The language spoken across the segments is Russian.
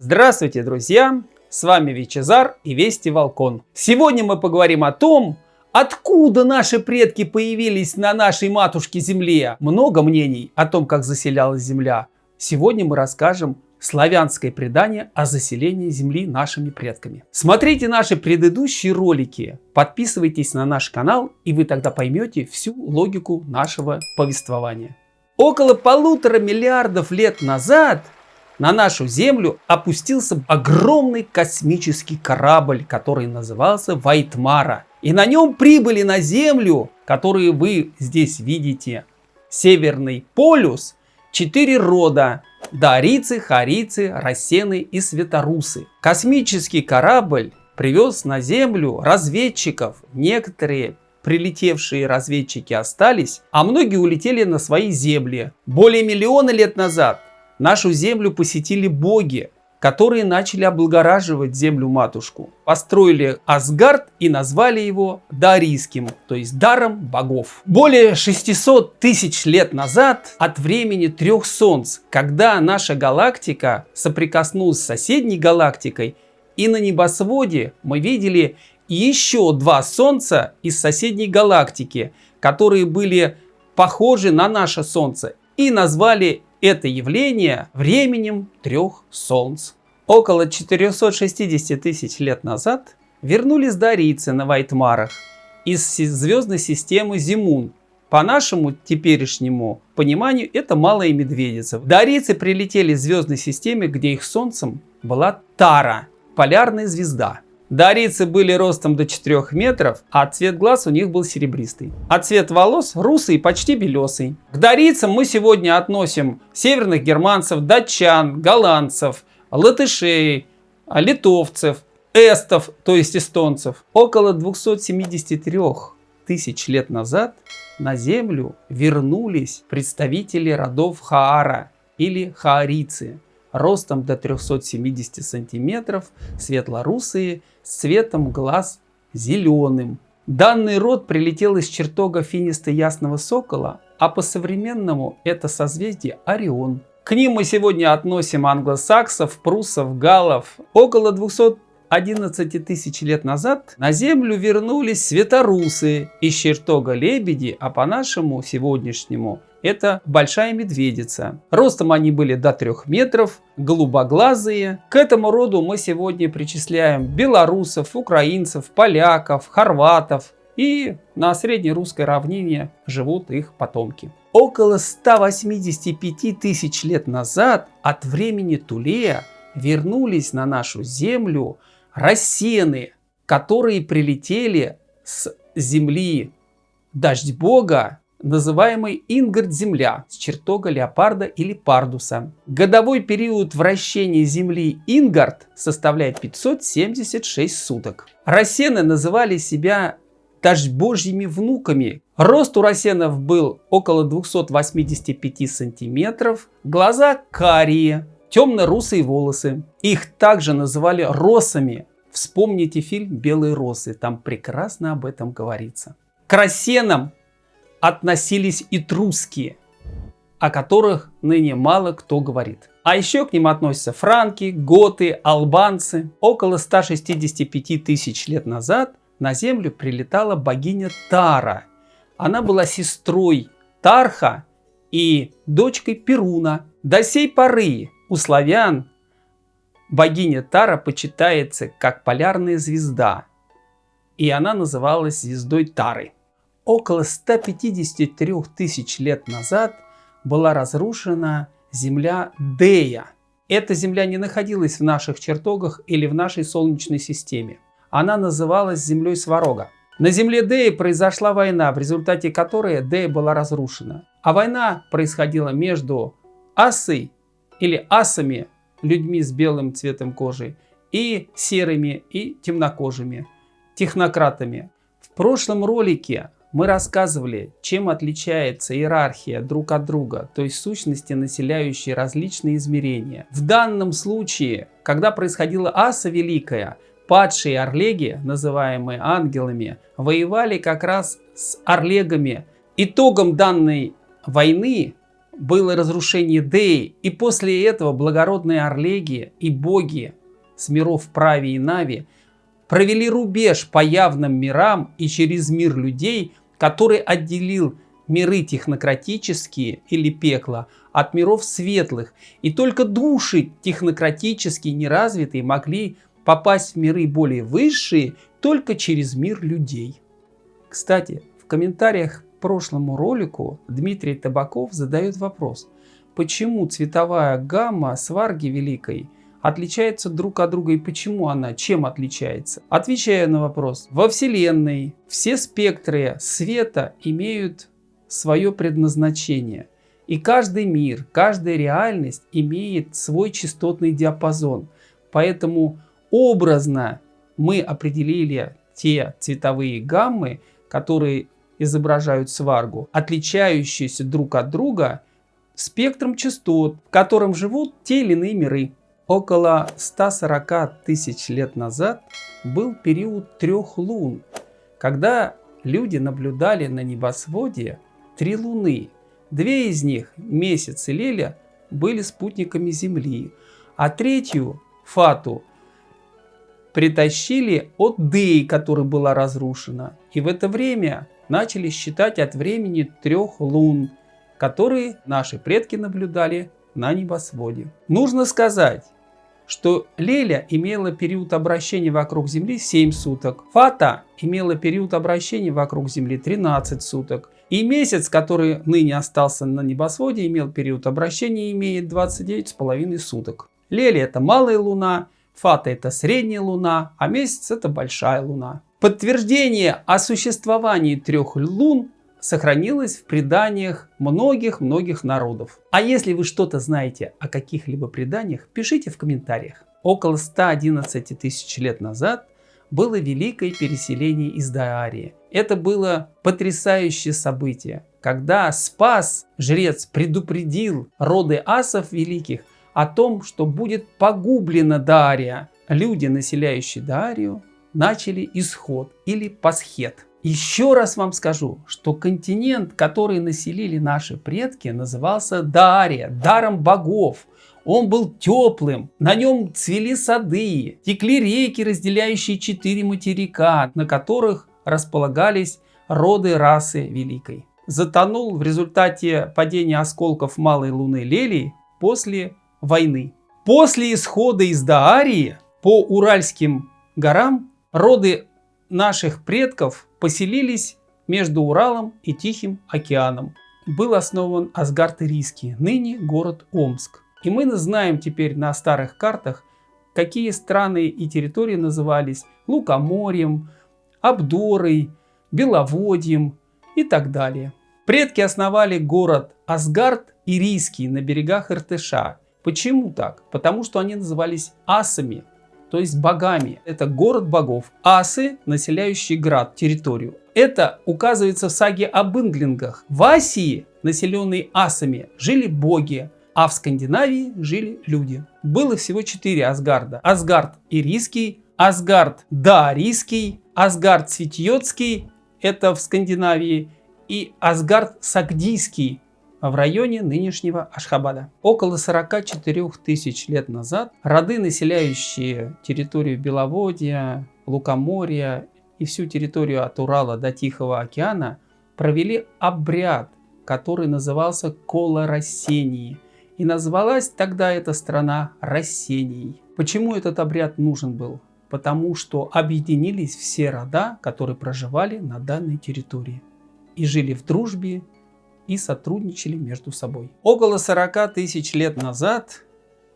Здравствуйте, друзья! С вами Вичезар и Вести Волкон. Сегодня мы поговорим о том, откуда наши предки появились на нашей матушке Земле. Много мнений о том, как заселялась Земля. Сегодня мы расскажем славянское предание о заселении Земли нашими предками. Смотрите наши предыдущие ролики, подписывайтесь на наш канал, и вы тогда поймете всю логику нашего повествования. Около полутора миллиардов лет назад на нашу Землю опустился огромный космический корабль, который назывался Вайтмара. И на нем прибыли на Землю, которые вы здесь видите, Северный полюс, четыре рода – дарицы, харицы, рассены и светорусы. Космический корабль привез на Землю разведчиков. Некоторые прилетевшие разведчики остались, а многие улетели на свои земли. Более миллиона лет назад Нашу землю посетили боги, которые начали облагораживать землю-матушку. Построили Асгард и назвали его Дарийским, то есть даром богов. Более 600 тысяч лет назад, от времени трех солнц, когда наша галактика соприкоснулась с соседней галактикой, и на небосводе мы видели еще два солнца из соседней галактики, которые были похожи на наше Солнце, и назвали это явление временем трех солнц. Около 460 тысяч лет назад вернулись дарийцы на Вайтмарах из звездной системы Зимун. По нашему теперешнему пониманию это малая медведица. Дарийцы прилетели в звездной системе, где их солнцем была Тара, полярная звезда. Дарийцы были ростом до 4 метров, а цвет глаз у них был серебристый. А цвет волос русый почти белесый. К дарийцам мы сегодня относим северных германцев, датчан, голландцев, латышей, литовцев, эстов, то есть эстонцев. Около 273 тысяч лет назад на Землю вернулись представители родов Хаара или Хаарицы ростом до 370 сантиметров, светлорусые, цветом глаз зеленым. Данный род прилетел из чертога финиста Ясного Сокола, а по-современному это созвездие Орион. К ним мы сегодня относим англосаксов, прусов, галлов. Около 211 тысяч лет назад на Землю вернулись светорусы из чертога Лебеди, а по-нашему сегодняшнему это большая медведица. Ростом они были до 3 метров, голубоглазые. К этому роду мы сегодня причисляем белорусов, украинцев, поляков, хорватов. И на среднерусской равнине живут их потомки. Около 185 тысяч лет назад от времени Тулея вернулись на нашу землю рассены, которые прилетели с земли дождь бога называемый Ингард-Земля с чертога леопарда или пардуса. Годовой период вращения Земли Ингард составляет 576 суток. Рассены называли себя даже божьими внуками. Рост у рассенов был около 285 сантиметров, глаза карие, темно-русые волосы. Их также называли росами. Вспомните фильм «Белые росы», там прекрасно об этом говорится. К рассенам относились и трусские, о которых ныне мало кто говорит. А еще к ним относятся франки, готы, албанцы. Около 165 тысяч лет назад на Землю прилетала богиня Тара. Она была сестрой Тарха и дочкой Перуна. До сей поры у славян богиня Тара почитается как полярная звезда, и она называлась звездой Тары около 153 тысяч лет назад была разрушена земля Дея. Эта земля не находилась в наших чертогах или в нашей Солнечной системе. Она называлась землей Сварога. На земле Деи произошла война, в результате которой Дея была разрушена. А война происходила между Асой или асами, людьми с белым цветом кожи, и серыми и темнокожими, технократами. В прошлом ролике мы рассказывали, чем отличается иерархия друг от друга, то есть сущности, населяющие различные измерения. В данном случае, когда происходила Аса Великая, падшие орлеги, называемые ангелами, воевали как раз с орлегами. Итогом данной войны было разрушение Деи, и после этого благородные Орлеги и боги с миров Прави и Нави провели рубеж по явным мирам и через мир людей, который отделил миры технократические или пекло от миров светлых, и только души технократические неразвитые могли попасть в миры более высшие только через мир людей. Кстати, в комментариях прошлому ролику Дмитрий Табаков задает вопрос, почему цветовая гамма сварги великой отличается друг от друга и почему она, чем отличается? Отвечаю на вопрос. Во Вселенной все спектры света имеют свое предназначение. И каждый мир, каждая реальность имеет свой частотный диапазон. Поэтому образно мы определили те цветовые гаммы, которые изображают сваргу, отличающиеся друг от друга спектром частот, в котором живут те или иные миры. Около 140 тысяч лет назад был период трех лун, когда люди наблюдали на небосводе три луны. Две из них, Месяц и Леля, были спутниками Земли, а третью, Фату, притащили от Деи, которая была разрушена. И в это время начали считать от времени трех лун, которые наши предки наблюдали на небосводе. Нужно сказать, что Леля имела период обращения вокруг Земли 7 суток, Фата имела период обращения вокруг Земли 13 суток, и месяц, который ныне остался на небосводе, имел период обращения имеет 29,5 суток. Леля это малая луна, Фата это средняя луна, а месяц это большая луна. Подтверждение о существовании трех лун сохранилось в преданиях многих-многих народов. А если вы что-то знаете о каких-либо преданиях, пишите в комментариях. Около 111 тысяч лет назад было великое переселение из Даарии. Это было потрясающее событие, когда Спас, жрец, предупредил роды асов великих о том, что будет погублена Дария. Люди, населяющие Дарию, начали исход или пасхет. Еще раз вам скажу, что континент, который населили наши предки, назывался Дария, даром богов. Он был теплым, на нем цвели сады, текли реки, разделяющие четыре материка, на которых располагались роды расы Великой. Затонул в результате падения осколков малой луны Лелии после войны. После исхода из Даарии по Уральским горам роды наших предков поселились между Уралом и Тихим океаном. Был основан Асгард Ирийский, ныне город Омск. И мы знаем теперь на старых картах, какие страны и территории назывались Лукоморьем, Абдорой, Беловодьем и так далее. Предки основали город Асгард Ирийский на берегах Иртыша. Почему так? Потому что они назывались асами, то есть богами. Это город богов. Асы, населяющие град, территорию. Это указывается в саге об инглингах. В Асии, населенной асами, жили боги, а в Скандинавии жили люди. Было всего четыре Асгарда. Асгард Ирийский, Асгард Даарийский, Асгард Светьотский, это в Скандинавии, и Асгард Сагдийский, в районе нынешнего Ашхабада. Около 44 тысяч лет назад роды, населяющие территорию Беловодья, Лукоморья и всю территорию от Урала до Тихого океана, провели обряд, который назывался Кола Рассении. И назвалась тогда эта страна Рассенией. Почему этот обряд нужен был? Потому что объединились все рода, которые проживали на данной территории и жили в дружбе и сотрудничали между собой. Около 40 тысяч лет назад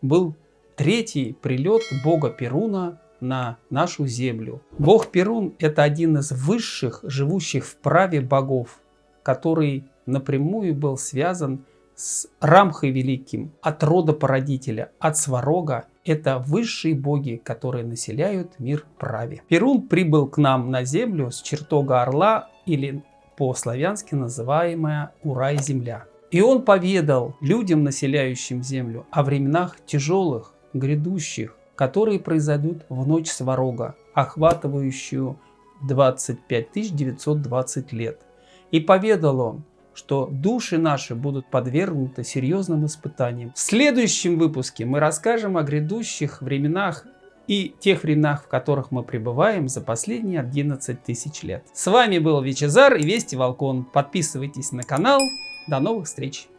был третий прилет бога Перуна на нашу землю. Бог Перун – это один из высших, живущих в праве богов, который напрямую был связан с Рамхой Великим, от рода породителя, от Сварога. Это высшие боги, которые населяют мир праве. Перун прибыл к нам на землю с чертога Орла или по-славянски называемая Урай-земля. И он поведал людям, населяющим землю, о временах тяжелых, грядущих, которые произойдут в ночь Сварога, охватывающую 25 920 лет. И поведал он, что души наши будут подвергнуты серьезным испытаниям. В следующем выпуске мы расскажем о грядущих временах и тех временах, в которых мы пребываем за последние 11 тысяч лет. С вами был Вичезар и Вести Волкон. Подписывайтесь на канал. До новых встреч!